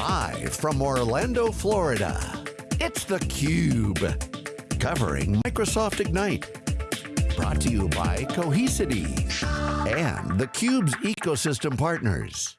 Live from Orlando, Florida, it's theCUBE. Covering Microsoft Ignite. Brought to you by Cohesity and theCUBE's ecosystem partners.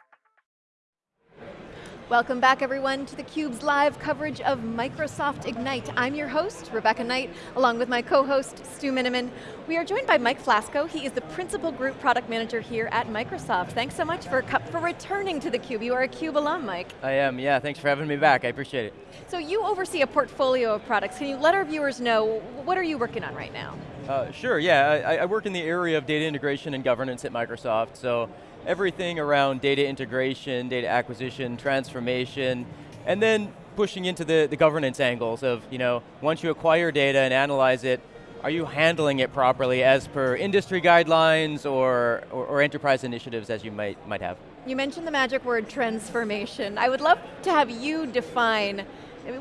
Welcome back everyone to theCUBE's live coverage of Microsoft Ignite. I'm your host, Rebecca Knight, along with my co-host, Stu Miniman. We are joined by Mike Flasco. He is the Principal Group Product Manager here at Microsoft. Thanks so much for, for returning to theCUBE. You are a CUBE alum, Mike. I am, yeah, thanks for having me back, I appreciate it. So you oversee a portfolio of products. Can you let our viewers know, what are you working on right now? Uh, sure, yeah, I, I work in the area of data integration and governance at Microsoft, so everything around data integration, data acquisition, transformation, and then pushing into the, the governance angles of, you know, once you acquire data and analyze it, are you handling it properly as per industry guidelines or, or, or, enterprise initiatives as you might, might have? You mentioned the magic word transformation. I would love to have you define,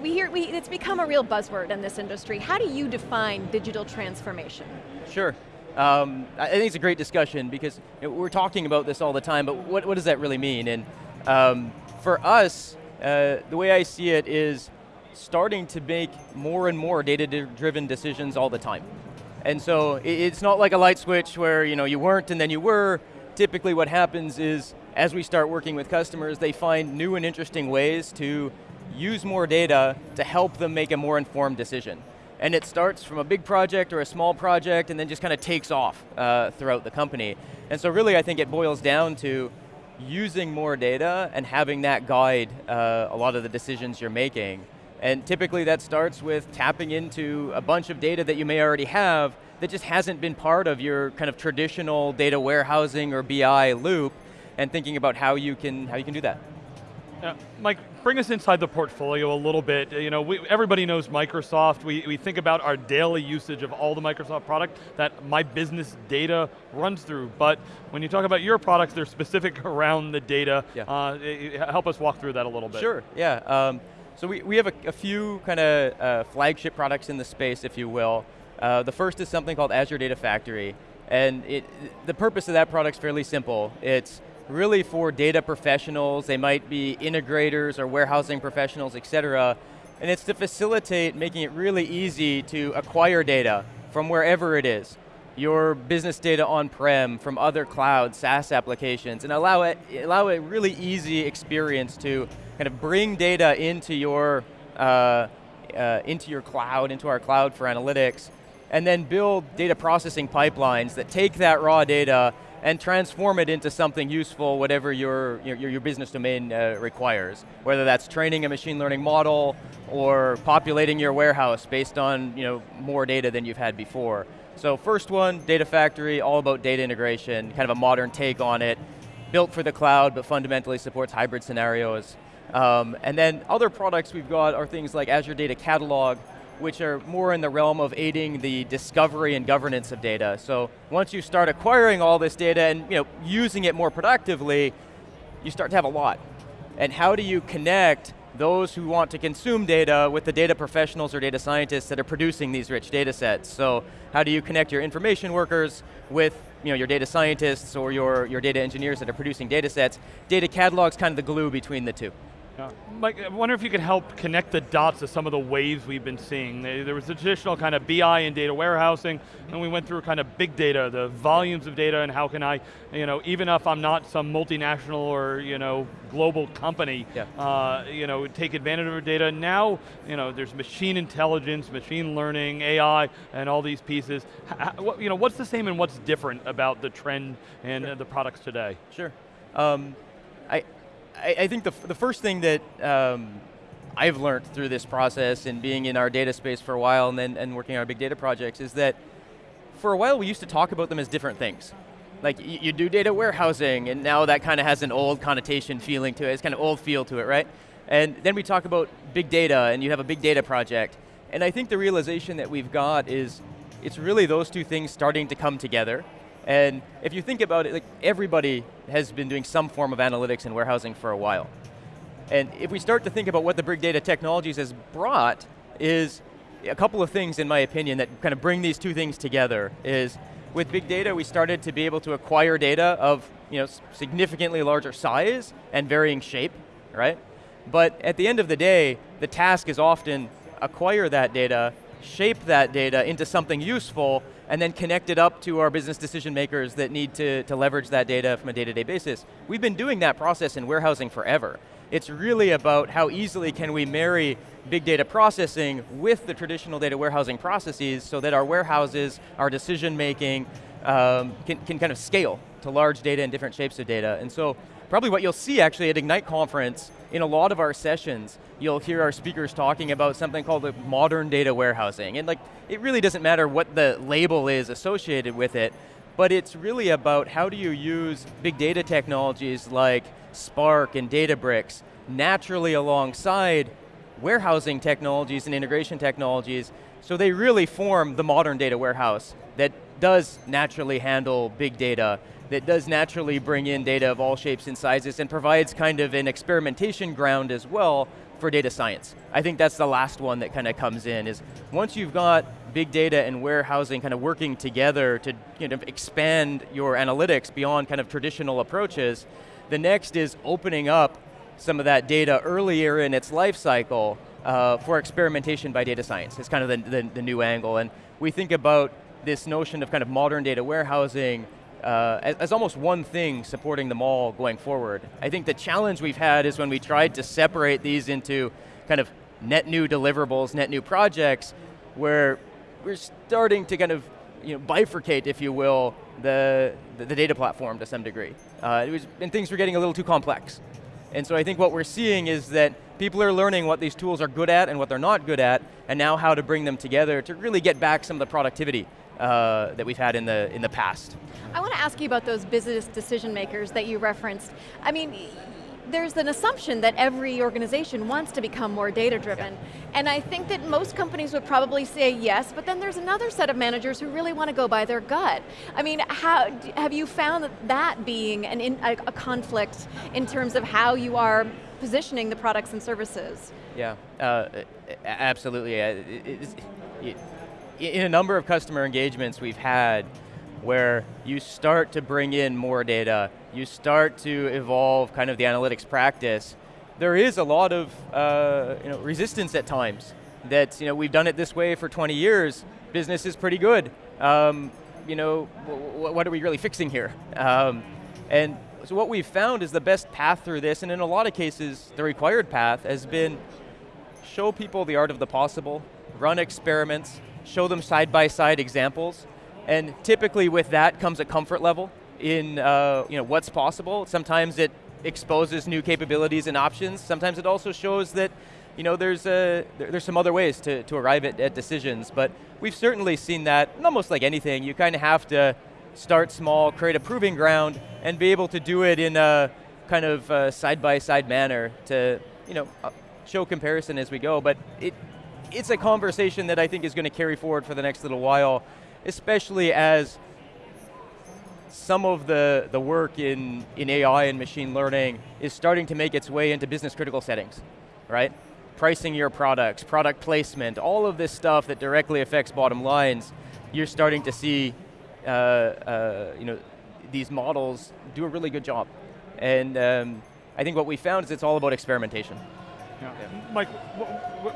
we hear, we, it's become a real buzzword in this industry. How do you define digital transformation? Sure, um, I think it's a great discussion because you know, we're talking about this all the time, but what, what does that really mean? And um, for us, uh, the way I see it is starting to make more and more data-driven decisions all the time. And so it's not like a light switch where you, know, you weren't and then you were. Typically what happens is, as we start working with customers, they find new and interesting ways to use more data to help them make a more informed decision and it starts from a big project or a small project and then just kind of takes off uh, throughout the company. And so really I think it boils down to using more data and having that guide uh, a lot of the decisions you're making. And typically that starts with tapping into a bunch of data that you may already have that just hasn't been part of your kind of traditional data warehousing or BI loop and thinking about how you can, how you can do that. Yeah, Mike, bring us inside the portfolio a little bit. You know, we, everybody knows Microsoft. We, we think about our daily usage of all the Microsoft product that my business data runs through. But when you talk about your products, they're specific around the data. Yeah. Uh, help us walk through that a little bit. Sure, yeah. Um, so we, we have a, a few kind of uh, flagship products in the space, if you will. Uh, the first is something called Azure Data Factory. And it, the purpose of that product is fairly simple. It's really for data professionals, they might be integrators or warehousing professionals, et cetera, and it's to facilitate making it really easy to acquire data from wherever it is. Your business data on-prem, from other clouds, SaaS applications, and allow it, allow a really easy experience to kind of bring data into your, uh, uh, into your cloud, into our cloud for analytics, and then build data processing pipelines that take that raw data and transform it into something useful, whatever your, your, your business domain uh, requires. Whether that's training a machine learning model or populating your warehouse based on you know, more data than you've had before. So first one, Data Factory, all about data integration, kind of a modern take on it, built for the cloud, but fundamentally supports hybrid scenarios. Um, and then other products we've got are things like Azure Data Catalog, which are more in the realm of aiding the discovery and governance of data. So once you start acquiring all this data and you know, using it more productively, you start to have a lot. And how do you connect those who want to consume data with the data professionals or data scientists that are producing these rich data sets. So how do you connect your information workers with you know, your data scientists or your, your data engineers that are producing data sets? Data catalog's kind of the glue between the two. Yeah. Mike, I wonder if you could help connect the dots to some of the waves we've been seeing. There was the traditional kind of BI and data warehousing, and we went through kind of big data, the volumes of data, and how can I, you know, even if I'm not some multinational or, you know, global company, yeah. uh, you know, take advantage of our data. Now, you know, there's machine intelligence, machine learning, AI, and all these pieces. How, you know, what's the same and what's different about the trend and sure. the products today? Sure. Um, I, I, I think the, the first thing that um, I've learned through this process and being in our data space for a while and then and working on our big data projects is that for a while we used to talk about them as different things. Like you, you do data warehousing and now that kind of has an old connotation feeling to it, it's kind of old feel to it, right? And then we talk about big data and you have a big data project. And I think the realization that we've got is it's really those two things starting to come together and if you think about it, like everybody has been doing some form of analytics and warehousing for a while. And if we start to think about what the big data technologies has brought is a couple of things in my opinion that kind of bring these two things together is with big data we started to be able to acquire data of you know, significantly larger size and varying shape, right? But at the end of the day, the task is often acquire that data, shape that data into something useful, and then connect it up to our business decision makers that need to, to leverage that data from a day-to-day -day basis. We've been doing that process in warehousing forever. It's really about how easily can we marry big data processing with the traditional data warehousing processes so that our warehouses, our decision making, um, can, can kind of scale to large data and different shapes of data. And so probably what you'll see actually at Ignite conference, in a lot of our sessions, you'll hear our speakers talking about something called the modern data warehousing. And like, it really doesn't matter what the label is associated with it, but it's really about how do you use big data technologies like Spark and Databricks naturally alongside warehousing technologies and integration technologies, so they really form the modern data warehouse that does naturally handle big data, that does naturally bring in data of all shapes and sizes and provides kind of an experimentation ground as well for data science. I think that's the last one that kind of comes in, is once you've got big data and warehousing kind of working together to kind of expand your analytics beyond kind of traditional approaches, the next is opening up some of that data earlier in its life cycle uh, for experimentation by data science. It's kind of the, the, the, new angle. And we think about this notion of kind of modern data warehousing uh, as, as, almost one thing supporting them all going forward. I think the challenge we've had is when we tried to separate these into kind of net new deliverables, net new projects, where we're starting to kind of you know, bifurcate, if you will, the, the, the data platform to some degree. Uh, was, and things were getting a little too complex. And so I think what we're seeing is that people are learning what these tools are good at and what they're not good at, and now how to bring them together to really get back some of the productivity uh, that we've had in the, in the past. I want to ask you about those business decision makers that you referenced. I mean, there's an assumption that every organization wants to become more data driven. And I think that most companies would probably say yes, but then there's another set of managers who really want to go by their gut. I mean, how, have you found that being an in, a, a, conflict in terms of how you are positioning the products and services? Yeah, uh, absolutely. It, it, in a number of customer engagements we've had, where you start to bring in more data, you start to evolve kind of the analytics practice, there is a lot of uh, you know, resistance at times. That you know, we've done it this way for 20 years, business is pretty good. Um, you know, what are we really fixing here? Um, and so what we've found is the best path through this, and in a lot of cases, the required path has been show people the art of the possible, run experiments, show them side-by-side -side examples, and typically with that comes a comfort level in uh, you know, what's possible. Sometimes it exposes new capabilities and options. Sometimes it also shows that you know, there's, a, there's some other ways to, to arrive at, at decisions, but we've certainly seen that, almost like anything, you kind of have to start small, create a proving ground, and be able to do it in a kind of side-by-side -side manner to you know, uh, show comparison as we go, but it, it's a conversation that I think is going to carry forward for the next little while especially as some of the, the work in, in AI and machine learning is starting to make its way into business critical settings, right? Pricing your products, product placement, all of this stuff that directly affects bottom lines, you're starting to see uh, uh, you know, these models do a really good job. And um, I think what we found is it's all about experimentation. Yeah. Mike,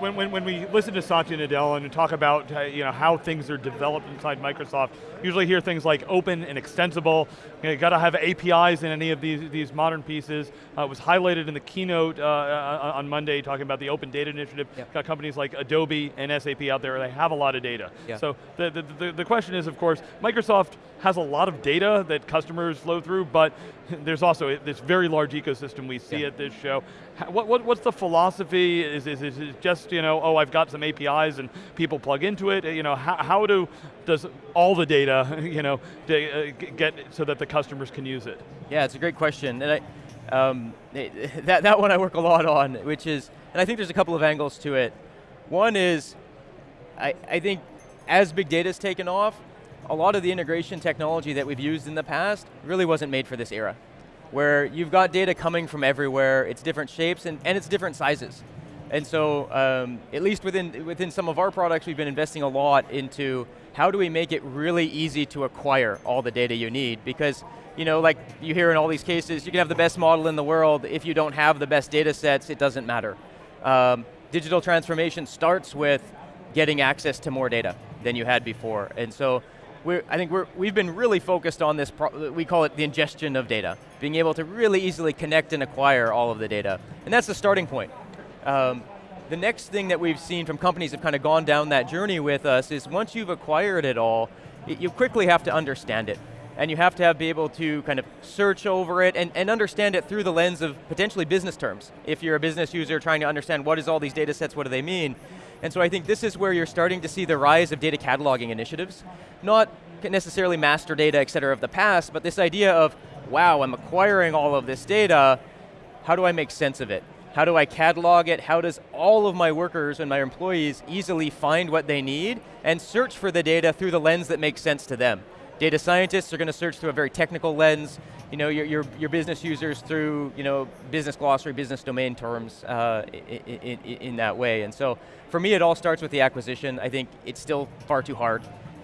when, when, when we listen to Satya Nadella and talk about uh, you know, how things are developed inside Microsoft, usually hear things like open and extensible, you, know, got to have APIs in any of these, these modern pieces. Uh, it was highlighted in the keynote uh, uh, on Monday talking about the Open Data Initiative. Got companies like Adobe and SAP out there, they have a lot of data. Yeah. So the, the, the, the question is, of course, Microsoft has a lot of data that customers flow through, but there's also this very large ecosystem we see yeah. at this show. What, what, what's the philosophy? Is, is, is it just, you know, oh, I've got some APIs and people plug into it? You know, how, how do, does all the data, you know, uh, get so that the customers can use it? Yeah, it's a great question. And I, um, that, that one I work a lot on, which is, and I think there's a couple of angles to it. One is, I, I think as big data's taken off, a lot of the integration technology that we've used in the past really wasn't made for this era. Where you've got data coming from everywhere, it's different shapes and, and it's different sizes. And so, um, at least within, within some of our products, we've been investing a lot into how do we make it really easy to acquire all the data you need? Because you know, like you hear in all these cases, you can have the best model in the world, if you don't have the best data sets, it doesn't matter. Um, digital transformation starts with getting access to more data than you had before. And so I think we're, we've been really focused on this, we call it the ingestion of data, being able to really easily connect and acquire all of the data. And that's the starting point. Um, the next thing that we've seen from companies have kind of gone down that journey with us is once you've acquired it all, you quickly have to understand it. And you have to have, be able to kind of search over it and, and understand it through the lens of potentially business terms. If you're a business user trying to understand what is all these data sets, what do they mean? And so I think this is where you're starting to see the rise of data cataloging initiatives. Not necessarily master data, et cetera, of the past, but this idea of, wow, I'm acquiring all of this data, how do I make sense of it? How do I catalog it? How does all of my workers and my employees easily find what they need and search for the data through the lens that makes sense to them? Data scientists are going to search through a very technical lens, you know, your, your, your business users through you know, business glossary, business domain terms uh, in, in, in, that way. And so for me, it all starts with the acquisition. I think it's still far too hard.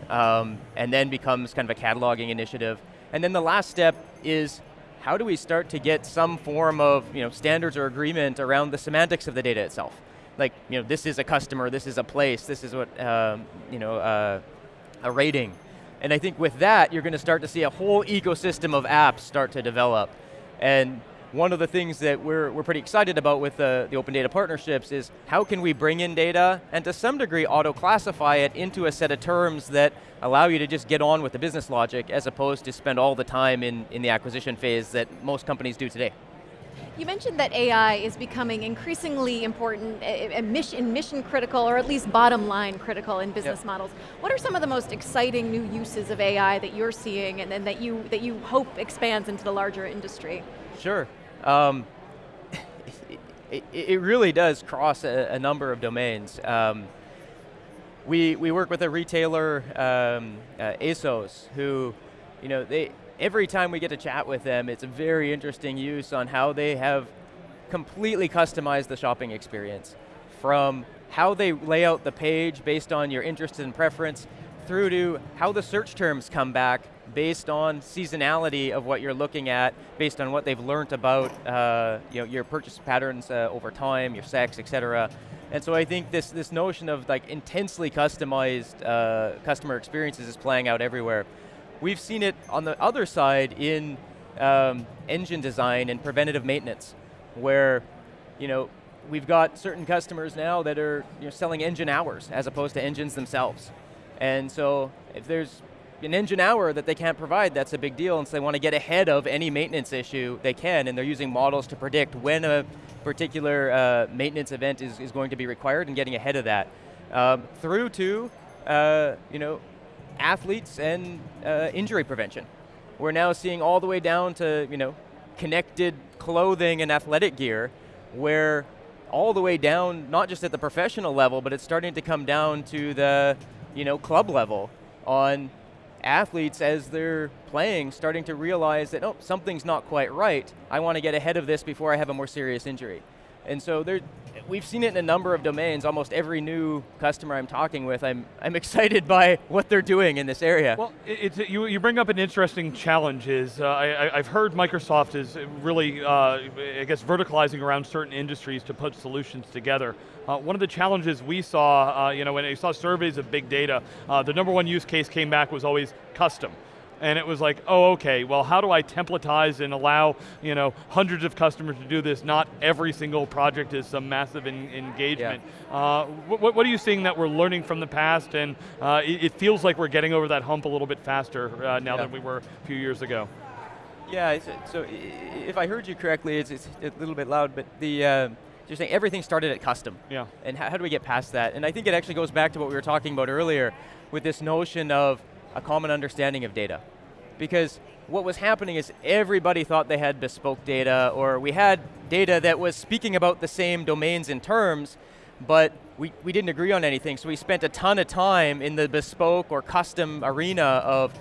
Um, and then becomes kind of a cataloging initiative. And then the last step is how do we start to get some form of you know, standards or agreement around the semantics of the data itself? Like, you know, this is a customer, this is a place, this is what, um, you know, uh, a rating. And I think with that, you're going to start to see a whole ecosystem of apps start to develop. And one of the things that we're, we're pretty excited about with the, the open data partnerships is how can we bring in data and to some degree auto-classify it into a set of terms that allow you to just get on with the business logic as opposed to spend all the time in, in the acquisition phase that most companies do today. You mentioned that AI is becoming increasingly important, mission, mission critical, or at least bottom line critical in business yep. models. What are some of the most exciting new uses of AI that you're seeing and, and that, you, that you hope expands into the larger industry? Sure. Um, it, it, really does cross a, a number of domains. Um, we, we work with a retailer, um, uh, ASOS, who, you know, they, every time we get to chat with them, it's a very interesting use on how they have completely customized the shopping experience. From how they lay out the page based on your interest and preference, through to how the search terms come back based on seasonality of what you're looking at, based on what they've learned about uh, you know, your purchase patterns uh, over time, your sex, et cetera. And so I think this, this notion of like intensely customized uh, customer experiences is playing out everywhere. We've seen it on the other side in um, engine design and preventative maintenance, where you know, we've got certain customers now that are you know, selling engine hours as opposed to engines themselves. And so if there's an engine hour that they can't provide, that's a big deal, and so they want to get ahead of any maintenance issue they can, and they're using models to predict when a particular uh, maintenance event is, is going to be required and getting ahead of that. Um, through to, uh, you know, athletes and uh, injury prevention. We're now seeing all the way down to you know, connected clothing and athletic gear where all the way down, not just at the professional level, but it's starting to come down to the you know, club level on athletes as they're playing starting to realize that, oh, something's not quite right. I want to get ahead of this before I have a more serious injury. And so there, we've seen it in a number of domains. Almost every new customer I'm talking with, I'm, I'm excited by what they're doing in this area. Well, it's, you, you bring up an interesting challenge is, uh, I, have heard Microsoft is really, uh, I guess, verticalizing around certain industries to put solutions together. Uh, one of the challenges we saw, uh, you know, when I saw surveys of big data, uh, the number one use case came back was always custom and it was like, oh, okay, well, how do I templatize and allow you know hundreds of customers to do this? Not every single project is some massive engagement. Yeah. Uh, what, what, are you seeing that we're learning from the past, and uh, it, it, feels like we're getting over that hump a little bit faster uh, now yeah. than we were a few years ago? Yeah, so if I heard you correctly, it's, it's a little bit loud, but the uh, you're saying everything started at custom. Yeah. And how, how do we get past that? And I think it actually goes back to what we were talking about earlier with this notion of a common understanding of data. Because what was happening is everybody thought they had bespoke data, or we had data that was speaking about the same domains and terms, but we, we didn't agree on anything, so we spent a ton of time in the bespoke or custom arena of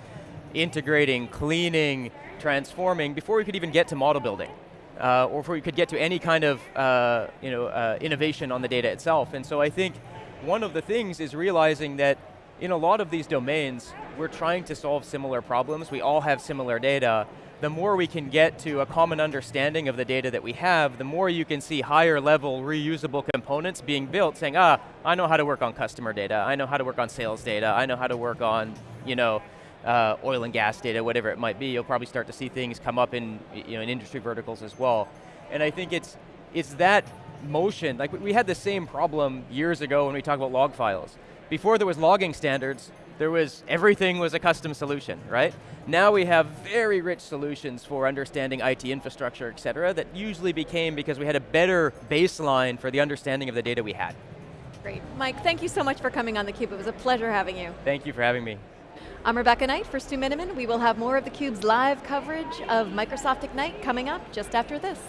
integrating, cleaning, transforming, before we could even get to model building. Uh, or before we could get to any kind of uh, you know, uh, innovation on the data itself. And so I think one of the things is realizing that in a lot of these domains, we're trying to solve similar problems. We all have similar data, the more we can get to a common understanding of the data that we have, the more you can see higher level reusable components being built saying, ah, I know how to work on customer data, I know how to work on sales data, I know how to work on, you know, uh, oil and gas data, whatever it might be, you'll probably start to see things come up in, you know, in industry verticals as well. And I think it's, it's that motion, like we had the same problem years ago when we talk about log files. Before there was logging standards, there was, everything was a custom solution, right? Now we have very rich solutions for understanding IT infrastructure, et cetera, that usually became because we had a better baseline for the understanding of the data we had. Great. Mike, thank you so much for coming on theCUBE. It was a pleasure having you. Thank you for having me. I'm Rebecca Knight for Stu Miniman. We will have more of theCUBE's live coverage of Microsoft Ignite coming up just after this.